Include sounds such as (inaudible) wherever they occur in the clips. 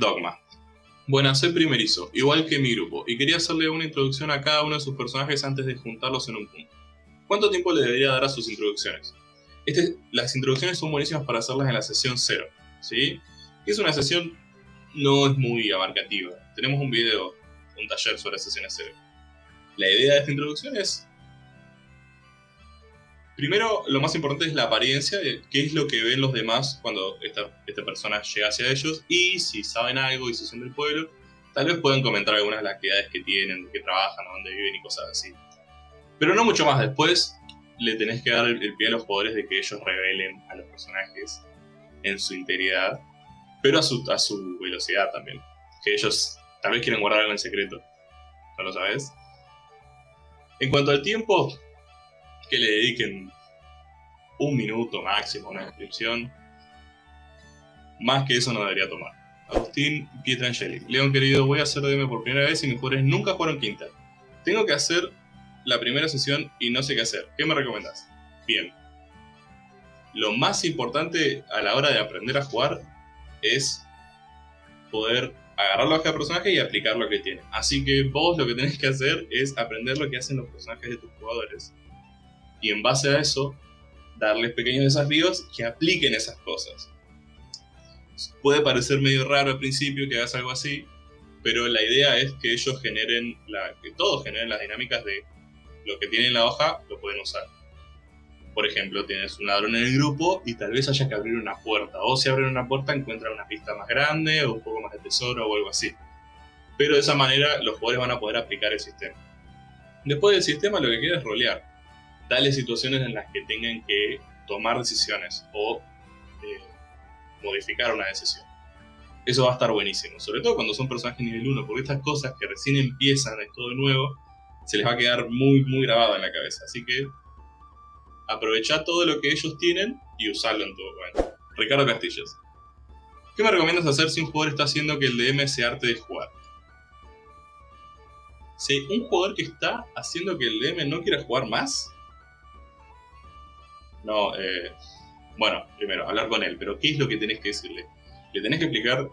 Dogma. Buenas, soy primerizo, igual que mi grupo, y quería hacerle una introducción a cada uno de sus personajes antes de juntarlos en un punto. ¿Cuánto tiempo le debería dar a sus introducciones? Este, las introducciones son buenísimas para hacerlas en la sesión 0, ¿sí? Que es una sesión no es muy abarcativa. Tenemos un video, un taller sobre sesiones 0. La idea de esta introducción es Primero, lo más importante es la apariencia, de qué es lo que ven los demás cuando esta, persona llega hacia ellos y si saben algo y si son del pueblo, tal vez puedan comentar algunas de las actividades que tienen, de qué trabajan, dónde viven y cosas así. Pero no mucho más, después le tenés que dar el, pie a los jugadores de que ellos revelen a los personajes en su integridad, pero a su, a su velocidad también. Que ellos tal vez quieren guardar algo en secreto, ¿no lo sabes? En cuanto al tiempo, que le dediquen un minuto máximo a una descripción. Más que eso no debería tomar. Agustín Pietrangeli. León querido, voy a hacer DM por primera vez y mis jugadores nunca jugaron quinta. Tengo que hacer la primera sesión y no sé qué hacer. ¿Qué me recomendás? Bien. Lo más importante a la hora de aprender a jugar es poder agarrar la hoja de personaje y aplicar lo que tiene. Así que vos lo que tenés que hacer es aprender lo que hacen los personajes de tus jugadores y en base a eso darles pequeños desafíos que apliquen esas cosas. Puede parecer medio raro al principio que hagas algo así, pero la idea es que ellos generen, que todos generen las dinámicas de lo que tienen en la hoja, lo pueden usar. Por ejemplo, tienes un ladrón en el grupo y tal vez haya que abrir una puerta. O si abren una puerta encuentran una pista más grande o un poco más de tesoro o algo así. Pero de esa manera los jugadores van a poder aplicar el sistema. Después del sistema lo que queda es rolear dale situaciones en las que tengan que tomar decisiones o eh, modificar una decisión. Eso va a estar buenísimo, sobre todo cuando son personajes nivel 1, porque estas cosas que recién empiezan, es todo nuevo, se les va a quedar muy, muy grabado en la cabeza. Así que aprovecha todo lo que ellos tienen y usarlo en todo momento. Ricardo Castillos. ¿Qué me recomiendas hacer si un jugador está haciendo que el DM se arte de jugar? Si un jugador que está haciendo que el DM no quiera jugar más, no, eh, bueno, primero, hablar con él, pero ¿qué es lo que tenés que decirle? Le tenés que explicar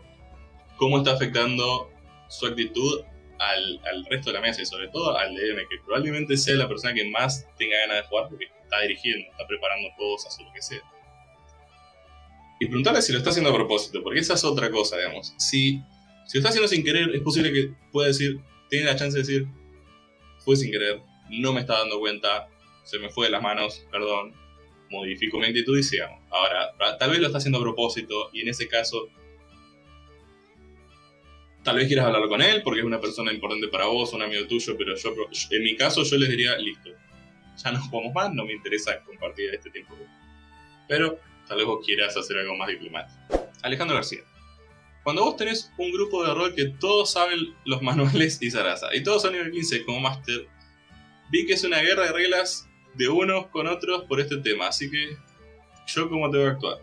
cómo está afectando su actitud al, resto de la mesa y sobre todo al DM, que probablemente sea la persona que más tenga ganas de jugar porque está dirigiendo, está preparando cosas o lo que sea. Y preguntarle si lo está haciendo a propósito, porque esa es otra cosa, digamos. Si, si lo está haciendo sin querer, es posible que pueda decir, tiene la chance de decir, fue sin querer, no me está dando cuenta, se me fue de las manos, perdón, modifico mi actitud y sigamos. Ahora, tal vez lo está haciendo a propósito y en ese caso, tal vez quieras hablar con él porque es una persona importante para vos, un amigo tuyo, pero yo, en mi caso yo les diría, listo, ya no jugamos más, no me interesa compartir este tiempo. Pero tal vez vos quieras hacer algo más diplomático. Alejandro García. Cuando vos tenés un grupo de rol que todos saben los (laughs) manuales y Sarasa, y todos son nivel 15 como Master, vi que es una guerra de reglas de unos con otros por este tema. Así que, ¿yo cómo tengo que actuar?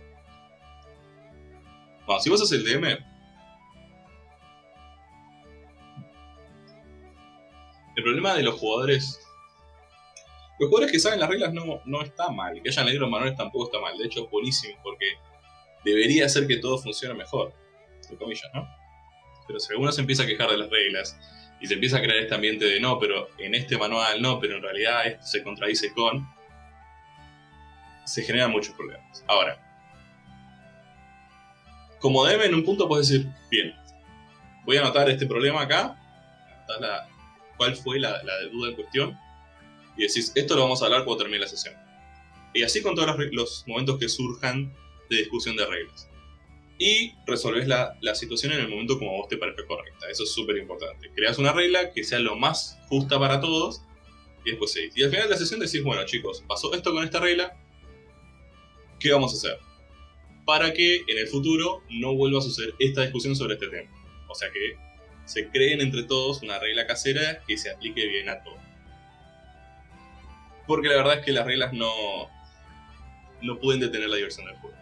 Bueno, si vos sos el DM, el problema de los jugadores... Los jugadores que saben las reglas no, no está mal. Que hayan leído los manuales tampoco está mal. De hecho, es buenísimo porque debería hacer que todo funcione mejor. Entre comillas, ¿no? Pero si alguno se empieza a quejar de las reglas y se empieza a crear este ambiente de no, pero en este manual no, pero en realidad esto se contradice con, se generan muchos problemas. Ahora, como debe en un punto puedes decir, bien, voy a anotar este problema acá, anotar cuál fue la, la duda en cuestión, y decís, esto lo vamos a hablar cuando termine la sesión. Y así con todos los momentos que surjan de discusión de reglas y resolves la, la, situación en el momento como vos te parezca correcta. Eso es súper importante. Creas una regla que sea lo más justa para todos y después seguís. Y al final de la sesión decís, bueno chicos, pasó esto con esta regla, ¿qué vamos a hacer? Para que en el futuro no vuelva a suceder esta discusión sobre este tema. O sea que se creen entre todos una regla casera que se aplique bien a todos. Porque la verdad es que las reglas no, no pueden detener la diversión del juego.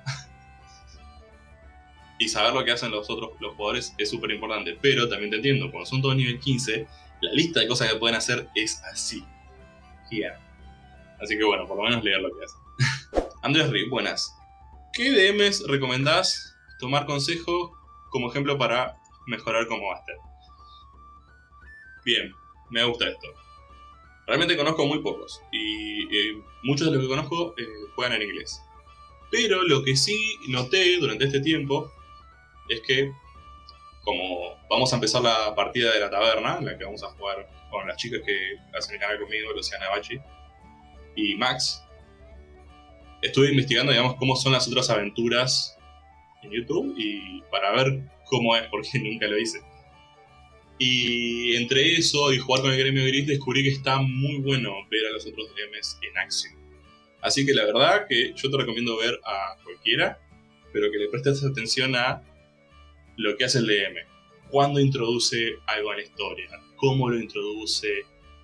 Y saber lo que hacen los otros los jugadores es súper importante. Pero también te entiendo, cuando son todos nivel 15, la lista de cosas que pueden hacer es así. Así que bueno, por lo menos leer lo que hacen. (laughs) Andrés Rick, buenas. ¿Qué DMs recomendás tomar consejo como ejemplo para mejorar como máster. Bien, me gusta esto. Realmente conozco muy pocos y eh, muchos de los que conozco eh, juegan en inglés. Pero lo que sí noté durante este tiempo es que como vamos a empezar la partida de la taberna, en la que vamos a jugar con las chicas que hacen el canal conmigo, Luciana Bachi y Max, estuve investigando, digamos, cómo son las otras aventuras en YouTube y para ver cómo es, porque (laughs) nunca lo hice. Y entre eso y jugar con el gremio gris descubrí que está muy bueno ver a los otros DMs en acción. Así que la verdad que yo te recomiendo ver a cualquiera, pero que le prestes atención a lo que hace el DM. Cuándo introduce algo en la historia, cómo lo introduce,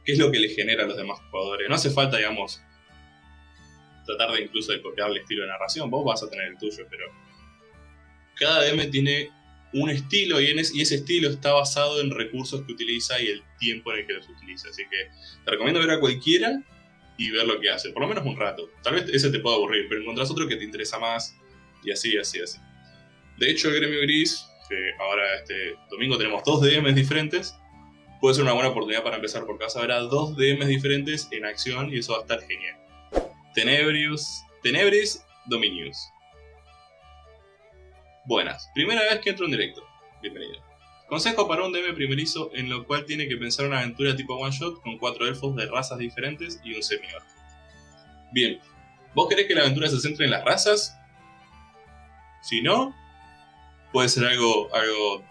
qué es lo que le genera a los demás jugadores. No hace falta, digamos, tratar de incluso de copiar el estilo de narración, vos vas a tener el tuyo, pero cada DM tiene un estilo y, ese estilo está basado en recursos que utiliza y el tiempo en el que los utiliza. Así que te recomiendo ver a cualquiera y ver lo que hace, por lo menos un rato. Tal vez ese te pueda aburrir, pero encontrás otro que te interesa más y así, así, así. De hecho, el Gremio Gris, que ahora este domingo tenemos dos DMs diferentes, puede ser una buena oportunidad para empezar porque vas a ver dos DMs diferentes en acción y eso va a estar genial. Tenebrius, Tenebris Dominius. Buenas, primera vez que entro en directo. Bienvenido. Consejo para un DM primerizo en lo cual tiene que pensar una aventura tipo one shot con cuatro elfos de razas diferentes y un semi -orc. Bien, ¿vos querés que la aventura se centre en las razas? Si no, puede ser algo, algo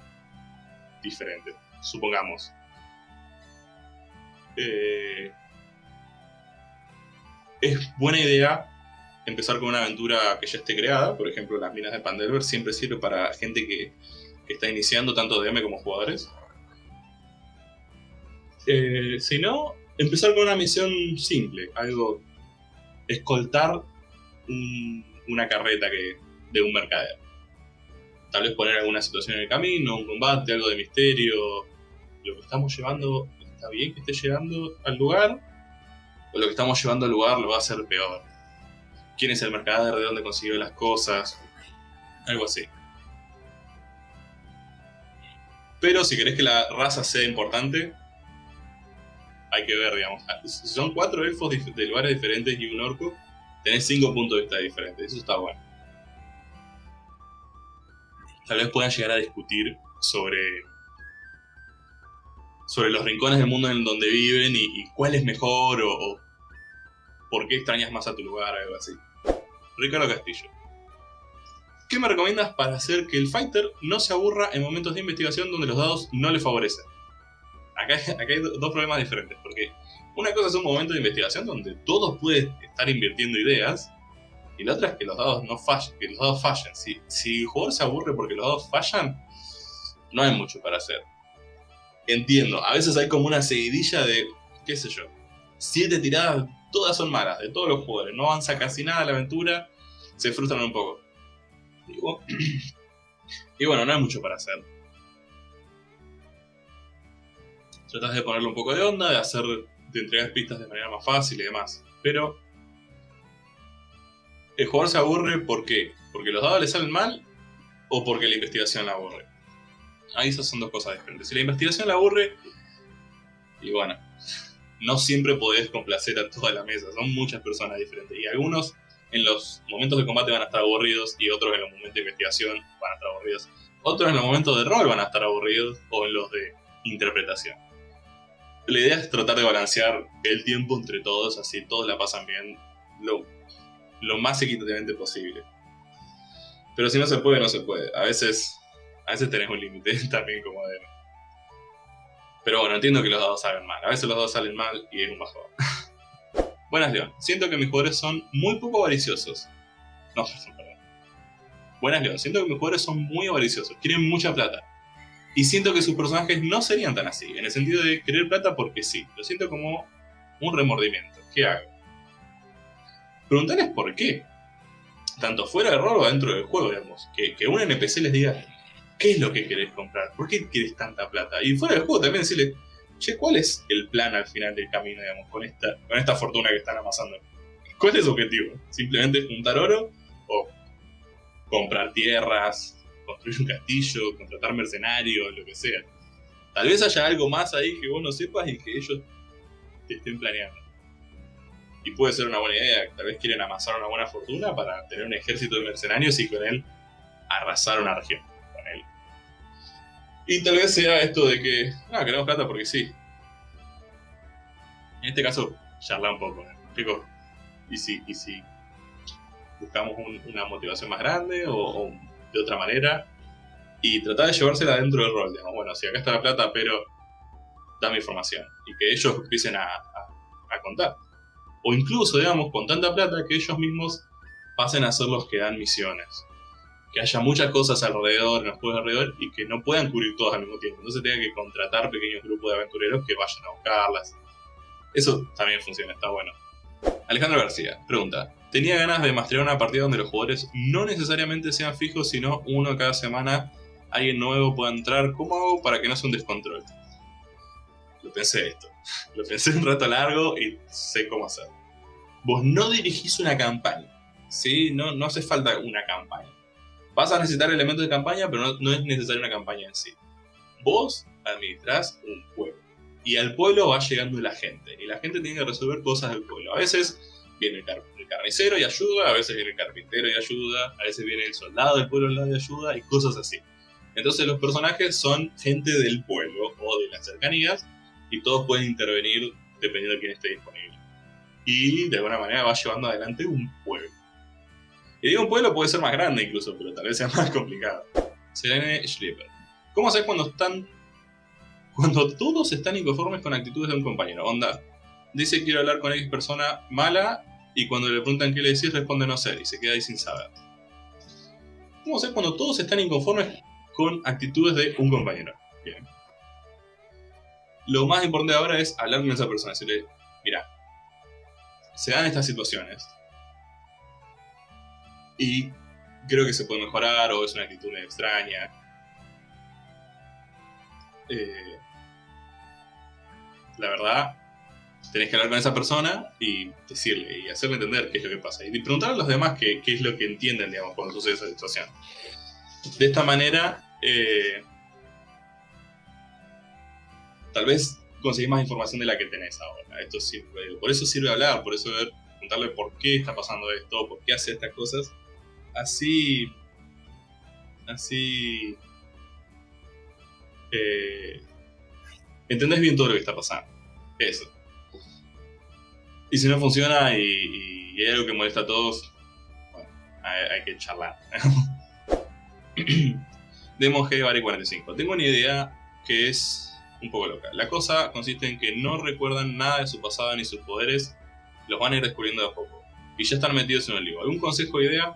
diferente, supongamos. Eh, es buena idea empezar con una aventura que ya esté creada, por ejemplo las minas de Pandelver siempre sirve para gente que, está iniciando tanto DM como jugadores. Eh, si no, empezar con una misión simple, algo, escoltar una carreta que, de un mercader. Tal vez poner alguna situación en el camino, un combate, algo de misterio. Lo que estamos llevando, ¿está bien que esté llegando al lugar? O lo que estamos llevando al lugar lo va a hacer peor quién es el mercader, de dónde consiguió las cosas, algo así. Pero si querés que la raza sea importante, hay que ver, digamos. Si son cuatro elfos de lugares diferentes y un orco, tenés cinco puntos de vista diferentes. Eso está bueno. Tal vez puedan llegar a discutir sobre sobre los rincones del mundo en donde viven y, cuál es mejor o, por qué extrañas más a tu lugar, algo así. Ricardo Castillo. ¿Qué me recomiendas para hacer que el fighter no se aburra en momentos de investigación donde los dados no le favorecen? Acá, hay dos problemas diferentes, porque una cosa es un momento de investigación donde todos pueden estar invirtiendo ideas, y la otra es que los dados no fallen, que los dados fallen. Si, si el jugador se aburre porque los dados fallan, no hay mucho para hacer. Entiendo, a veces hay como una seguidilla de, qué sé yo, siete tiradas todas son malas, de todos los jugadores. No avanza casi nada la aventura, se frustran un poco. Y, (clears throat) bueno, no hay mucho para hacer. Tratas de ponerle un poco de onda, de hacer, de entregar pistas de manera más fácil y demás. Pero el jugador se aburre ¿por qué? ¿Porque los dados le salen mal o porque la investigación la aburre? Ahí esas son dos cosas diferentes. Si la investigación la aburre, y bueno, no siempre podés complacer a toda la mesa, son muchas personas diferentes. Y algunos en los momentos de combate van a estar aburridos y otros en los momentos de investigación van a estar aburridos. Otros en los momentos de rol van a estar aburridos o en los de interpretación. La idea es tratar de balancear el tiempo entre todos, así todos la pasan bien lo más equitativamente posible. Pero si no se puede, no se puede. A veces, a veces tenés un límite (laughs) también como de pero bueno, entiendo que los dados salen mal. A veces los dados salen mal y es un bajón. (laughs) Buenas, León. Siento que mis jugadores son muy poco avariciosos. No, (laughs) perdón. Buenas, León. Siento que mis jugadores son muy avariciosos. Quieren mucha plata. Y siento que sus personajes no serían tan así. En el sentido de querer plata porque sí. Lo siento como un remordimiento. ¿Qué hago? Preguntarles por qué. Tanto fuera de rol o dentro del juego, digamos. Que, que un NPC les diga, ¿Qué es lo que querés comprar? ¿Por qué querés tanta plata? Y fuera del juego también decirle, che, ¿cuál es el plan al final del camino, digamos, con esta, con esta fortuna que están amasando? ¿Cuál es su objetivo? ¿Simplemente juntar oro? ¿O comprar tierras? construir un castillo, contratar mercenarios, lo que sea. Tal vez haya algo más ahí que vos no sepas y que ellos te estén planeando. Y puede ser una buena idea, tal vez quieren amasar una buena fortuna para tener un ejército de mercenarios y con él arrasar una región. Con él. Y tal vez sea esto de que, ah, queremos plata porque sí. En este caso, charla un poco, ¿me Y si, y si buscamos una motivación más grande o, de otra manera y tratar de llevársela dentro del rol, digamos, bueno, si acá está la plata, pero dame información y que ellos empiecen a, contar. O incluso, digamos, con tanta plata que ellos mismos pasen a ser los que dan misiones. Que haya muchas cosas alrededor, en los juegos alrededor, y que no puedan cubrir todas al mismo tiempo. Entonces tenga que contratar pequeños grupos de aventureros que vayan a buscarlas. Eso también funciona, está bueno. Alejandro García pregunta, tenía ganas de masterar una partida donde los jugadores no necesariamente sean fijos, sino uno cada semana, alguien nuevo pueda entrar. ¿Cómo hago para que no sea un descontrol? Lo pensé esto. (laughs) Lo pensé un rato largo y sé cómo hacerlo. Vos no dirigís una campaña. ¿sí? No, no hace falta una campaña. Vas a necesitar elementos de campaña, pero no, no es necesaria una campaña en sí. Vos administrás un juego y al pueblo va llegando la gente. Y la gente tiene que resolver cosas del pueblo. A veces viene el, carnicero y ayuda, a veces viene el carpintero y ayuda, a veces viene el soldado del pueblo y ayuda y cosas así. Entonces los personajes son gente del pueblo o de las cercanías y todos pueden intervenir dependiendo de quién esté disponible. Y de alguna manera va llevando adelante un pueblo. Y digo un pueblo puede ser más grande incluso, pero tal vez sea (laughs) más complicado. Selene Schlieper. ¿Cómo haces cuando están cuando todos están inconformes con actitudes de un compañero. Onda, dice quiero hablar con X persona mala y cuando le preguntan qué le decís responde no sé y se queda ahí sin saber. ¿Cómo hacer cuando todos están inconformes con actitudes de un compañero? Bien. Lo más importante ahora es hablar con esa persona, decirle, mira, se dan estas situaciones y creo que se puede mejorar o es una actitud extraña. Eh, la verdad, tenés que hablar con esa persona y decirle y hacerle entender qué es lo que pasa. Y preguntar a los demás qué, es lo que entienden, digamos, cuando sucede esa situación. De esta manera, eh, tal vez conseguís más información de la que tenés ahora. Esto sirve, por eso sirve hablar, por eso preguntarle por qué está pasando esto, por qué hace estas cosas. Así, así, eh, entendés bien todo lo que está pasando. Eso. Y si no funciona y, hay algo que molesta a todos, bueno, hay, que charlar. (coughs) Demo G 45. Tengo una idea que es un poco loca. La cosa consiste en que no recuerdan nada de su pasado ni sus poderes, los van a ir descubriendo de a poco. Y ya están metidos en el lío. ¿Algún consejo o idea?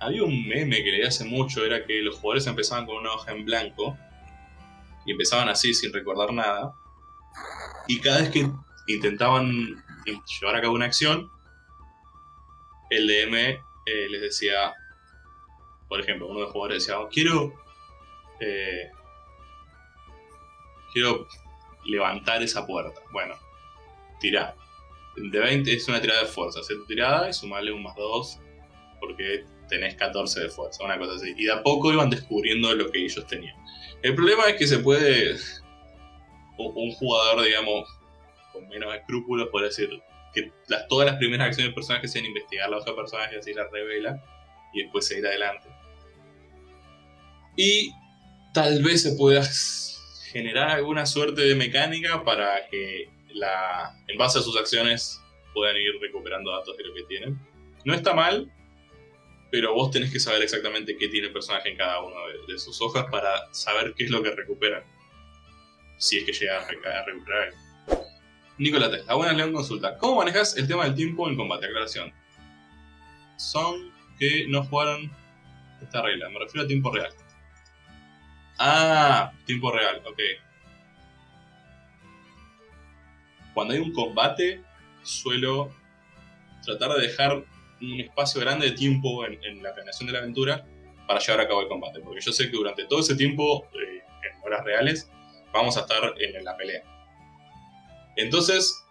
Había un meme que leí hace mucho, era que los jugadores empezaban con una hoja en blanco y empezaban así sin recordar nada. Y cada vez que intentaban llevar a cabo una acción, el DM eh, les decía, por ejemplo, uno de los jugadores decía, oh, quiero, eh, quiero levantar esa puerta. Bueno, tirá. De 20 es una tirada de fuerza. Hacer tu tirada y sumarle un más 2 porque tenés 14 de fuerza, una cosa así. Y de a poco iban descubriendo lo que ellos tenían. El problema es que se puede. (laughs) Un jugador, digamos, con menos escrúpulos puede decir que todas las primeras acciones del personaje sean investigar la otra personaje, así la revela y después seguir adelante. Y tal vez se pueda generar alguna suerte de mecánica para que la, en base a sus acciones puedan ir recuperando datos de lo que tienen. No está mal, pero vos tenés que saber exactamente qué tiene el personaje en cada una de, sus hojas para saber qué es lo que recuperan. Si es que llega a, recuperar. Nicolás Tesla, buenas León consulta. ¿Cómo manejas el tema del tiempo en combate? Aclaración. Son que no jugaron esta regla, me refiero a tiempo real. Ah, tiempo real, ok. Cuando hay un combate, suelo tratar de dejar un espacio grande de tiempo en, la planeación de la aventura para llevar a cabo el combate. Porque yo sé que durante todo ese tiempo, eh, en horas reales, vamos a estar en, la pelea. Entonces,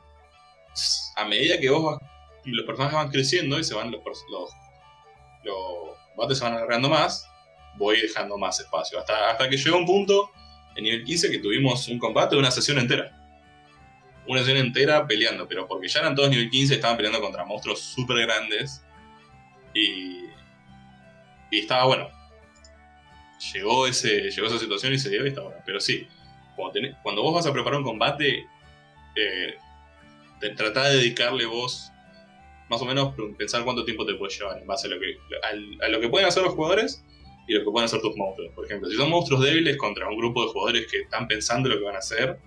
a medida que vos los personajes van creciendo y se van los, los, los combates se van alargando más, voy dejando más espacio. Hasta, hasta que llegó un punto, en nivel 15, que tuvimos un combate de una sesión entera. Una sesión entera peleando, pero porque ya eran todos nivel 15, estaban peleando contra monstruos súper grandes. Y, y estaba bueno. Llegó, ese, llegó esa situación y se dio y estaba bueno. Pero sí, cuando, vos vas a preparar un combate, eh, tratá de dedicarle vos más o menos pensar cuánto tiempo te puede llevar en base a lo que, a, lo que pueden hacer los jugadores y lo que pueden hacer tus monstruos. Por ejemplo, si son monstruos débiles contra un grupo de jugadores que están pensando lo que van a hacer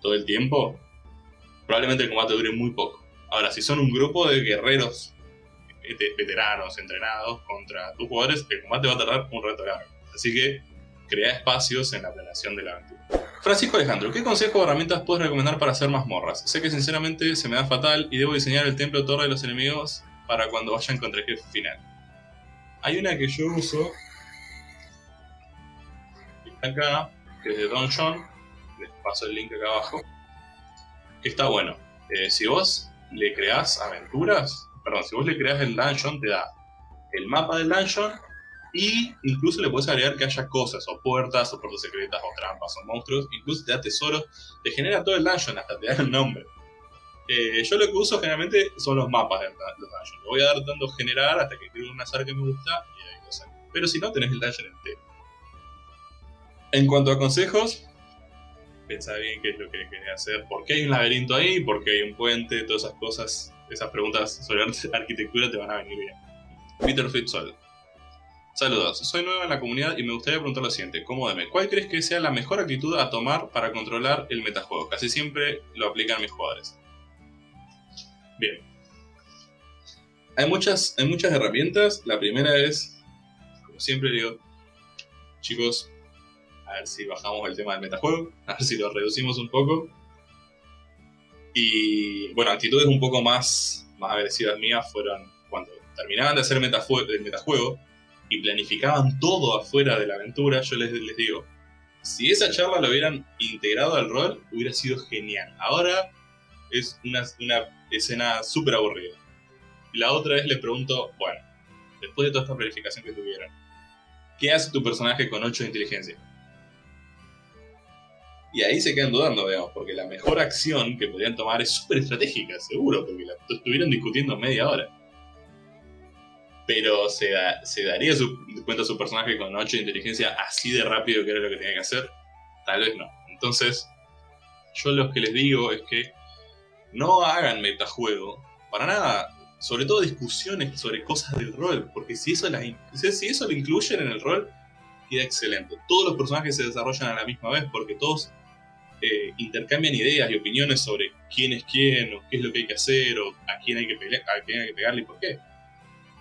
todo el tiempo, probablemente el combate dure muy poco. Ahora, si son un grupo de guerreros veteranos, entrenados contra tus jugadores, el combate va a tardar un rato largo. Así que crea espacios en la planeación de la aventura. Francisco Alejandro, ¿qué consejo o herramientas puedes recomendar para hacer mazmorras? Sé que sinceramente se me da fatal y debo diseñar el templo torre de los enemigos para cuando vayan contra el jefe final. Hay una que yo uso, acá, que es de Don John, les paso el link acá abajo, que está bueno. Eh, si vos le creás aventuras, perdón, si vos le creás el dungeon, te da el mapa del dungeon y incluso le puedes agregar que haya cosas, o puertas, o puertas secretas, o trampas, o monstruos. Incluso te da tesoros, te genera todo el dungeon, hasta te da el nombre. Eh, yo lo que uso generalmente son los mapas del, dungeon. Le voy a dar dando generar hasta que creo un azar que me gusta y ahí lo saco. Pero si no, tenés el dungeon entero. En cuanto a consejos, pensá bien qué es lo que querés hacer, por qué hay un laberinto ahí, por qué hay un puente, todas esas cosas, esas preguntas sobre (laughs) arquitectura te van a venir bien. Peter Fitzgerald Saludos, soy nuevo en la comunidad y me gustaría preguntar lo siguiente, ¿Cómo deme? ¿cuál crees que sea la mejor actitud a tomar para controlar el metajuego? Casi siempre lo aplican mis jugadores. Bien. Hay muchas, hay muchas herramientas. La primera es, como siempre digo, chicos, ver si bajamos el tema del metajuego, (laughs) a ver si lo reducimos un poco. Y bueno, actitudes un poco más, más agresivas mías fueron cuando terminaban de hacer el metajuego y planificaban todo afuera de la aventura, yo les, les digo, si esa charla lo hubieran integrado al rol, hubiera sido genial. Ahora es una, una escena súper aburrida. La otra vez les pregunto, bueno, después de toda esta planificación que tuvieron, ¿qué hace tu personaje con 8 de inteligencia? Y ahí se quedan dudando, digamos, porque la mejor acción que podrían tomar es súper estratégica, seguro, porque la estuvieron discutiendo media hora pero se, se daría su, cuenta su personaje con 8 de inteligencia así de rápido que era lo que tenía que hacer. Tal vez no. Entonces, yo lo que les digo es que no hagan metajuego, para nada. Sobre todo discusiones sobre cosas del rol, porque si eso, si eso lo incluyen en el rol, queda excelente. Todos los personajes se desarrollan a la misma vez, porque todos eh, intercambian ideas y opiniones sobre quién es quién, o qué es lo que hay que hacer, o a quién hay que, a quién hay que pegarle y por qué.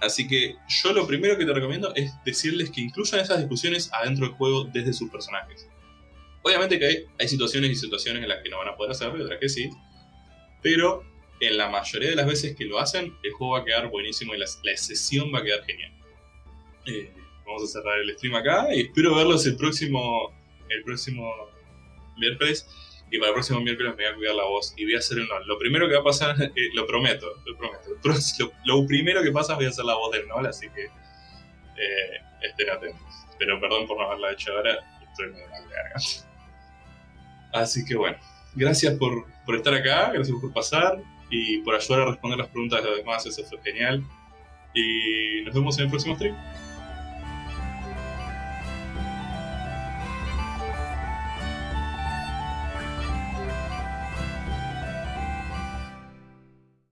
Así que yo lo primero que te recomiendo es decirles que incluyan esas discusiones adentro del juego desde sus personajes. Obviamente que hay, situaciones y situaciones en las que no van a poder hacerlo y otras que sí, pero en la mayoría de las veces que lo hacen, el juego va a quedar buenísimo y la, sesión va a quedar genial. Eh, vamos a cerrar el stream acá y espero verlos el próximo, el próximo miércoles y para el próximo miércoles me voy a cuidar la voz y voy a hacer el NOL. Lo primero que va a pasar, (laughs) eh, lo prometo, lo prometo. Lo, primero que pasa voy a hacer la voz del NOL, así que eh, estén atentos. Pero perdón por no haberla hecho ahora, estoy muy mal de. Así que bueno, gracias por, por estar acá, gracias por pasar y por ayudar a responder las preguntas de los demás, eso fue genial. Y nos vemos en el próximo stream.